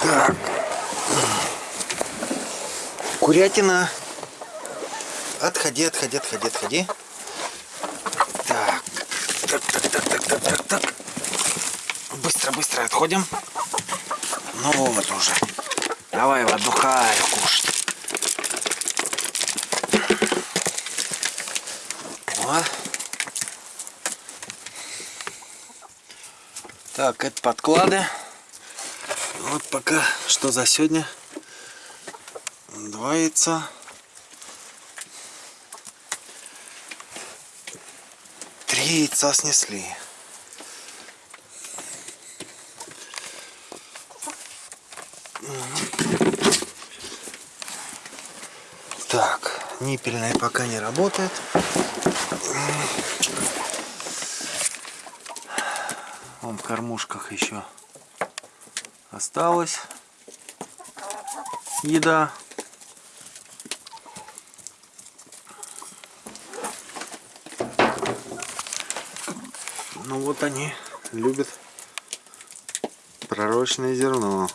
Так. Курятина. Отходи, отходи, отходи, отходи. Так. Так, так, так, так, так, так, так. Быстро, быстро отходим. Ну вот уже. Давай, отдыхай, кушать. О. Так, это подклады. Вот пока что за сегодня. Два яйца. Три яйца снесли. Так, ниппельная пока не работает. Вон в кормушках еще осталась еда. Ну вот они любят пророчное зерно.